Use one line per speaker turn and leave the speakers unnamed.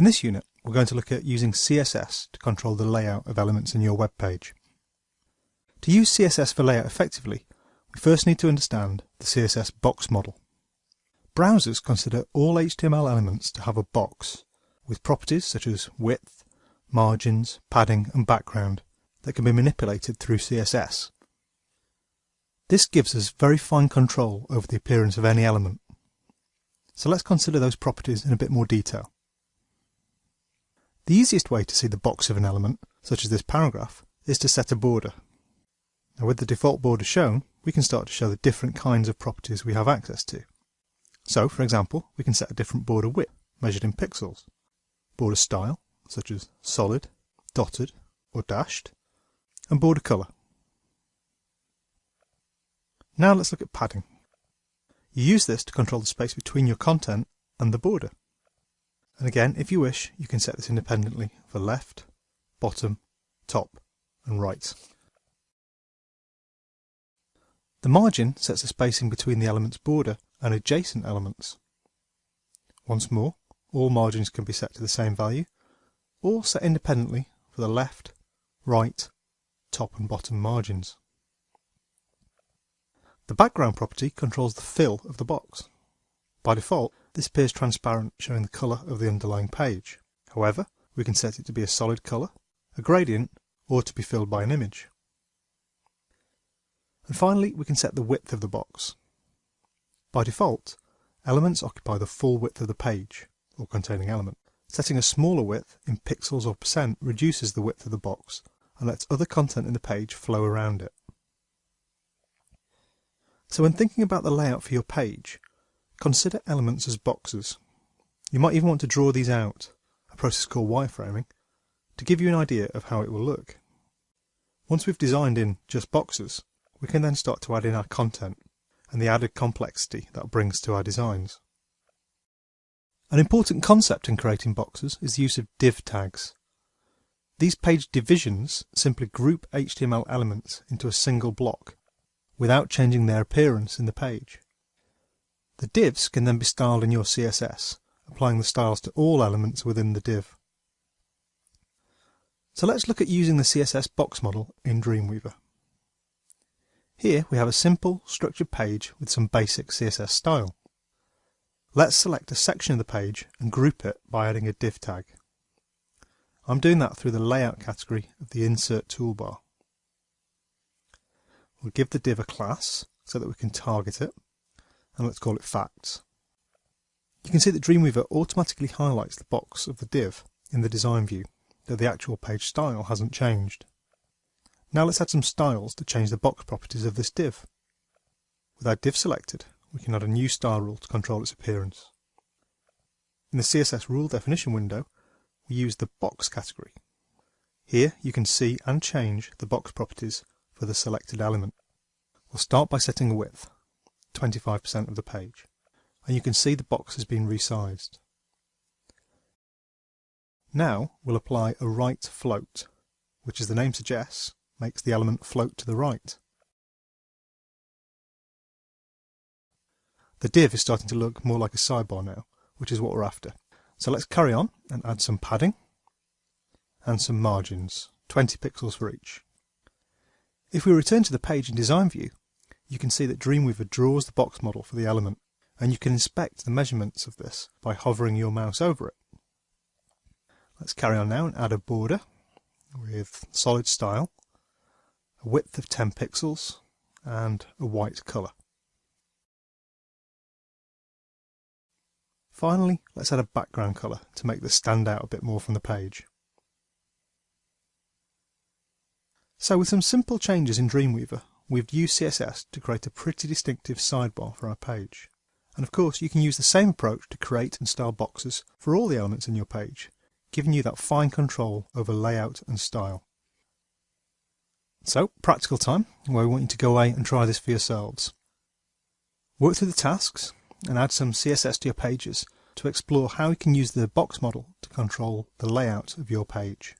In this unit, we're going to look at using CSS to control the layout of elements in your web page. To use CSS for layout effectively, we first need to understand the CSS box model. Browsers consider all HTML elements to have a box, with properties such as width, margins, padding and background that can be manipulated through CSS. This gives us very fine control over the appearance of any element. So let's consider those properties in a bit more detail. The easiest way to see the box of an element, such as this paragraph, is to set a border. Now with the default border shown, we can start to show the different kinds of properties we have access to. So, for example, we can set a different border width, measured in pixels, border style, such as solid, dotted, or dashed, and border colour. Now let's look at padding. You use this to control the space between your content and the border. And again, if you wish, you can set this independently for left, bottom, top and right. The margin sets the spacing between the element's border and adjacent elements. Once more, all margins can be set to the same value, or set independently for the left, right, top and bottom margins. The background property controls the fill of the box. By default, this appears transparent, showing the colour of the underlying page. However, we can set it to be a solid colour, a gradient, or to be filled by an image. And finally, we can set the width of the box. By default, elements occupy the full width of the page, or containing element. Setting a smaller width in pixels or percent reduces the width of the box and lets other content in the page flow around it. So when thinking about the layout for your page, Consider elements as boxes. You might even want to draw these out, a process called wireframing, to give you an idea of how it will look. Once we've designed in just boxes, we can then start to add in our content and the added complexity that brings to our designs. An important concept in creating boxes is the use of div tags. These page divisions simply group HTML elements into a single block without changing their appearance in the page. Divs can then be styled in your CSS, applying the styles to all elements within the div. So let's look at using the CSS box model in Dreamweaver. Here we have a simple, structured page with some basic CSS style. Let's select a section of the page and group it by adding a div tag. I'm doing that through the Layout category of the Insert toolbar. We'll give the div a class so that we can target it and let's call it facts. You can see that Dreamweaver automatically highlights the box of the div in the design view, though the actual page style hasn't changed. Now let's add some styles to change the box properties of this div. With our div selected, we can add a new style rule to control its appearance. In the CSS rule definition window, we use the box category. Here you can see and change the box properties for the selected element. We'll start by setting a width. 25% of the page. And you can see the box has been resized. Now we'll apply a right float, which as the name suggests, makes the element float to the right. The div is starting to look more like a sidebar now, which is what we're after. So let's carry on and add some padding and some margins, 20 pixels for each. If we return to the page in design view, you can see that Dreamweaver draws the box model for the element, and you can inspect the measurements of this by hovering your mouse over it. Let's carry on now and add a border with solid style, a width of 10 pixels, and a white colour. Finally, let's add a background colour to make this stand out a bit more from the page. So with some simple changes in Dreamweaver, We've used CSS to create a pretty distinctive sidebar for our page. And of course you can use the same approach to create and style boxes for all the elements in your page, giving you that fine control over layout and style. So, practical time, where we want you to go away and try this for yourselves. Work through the tasks and add some CSS to your pages to explore how you can use the box model to control the layout of your page.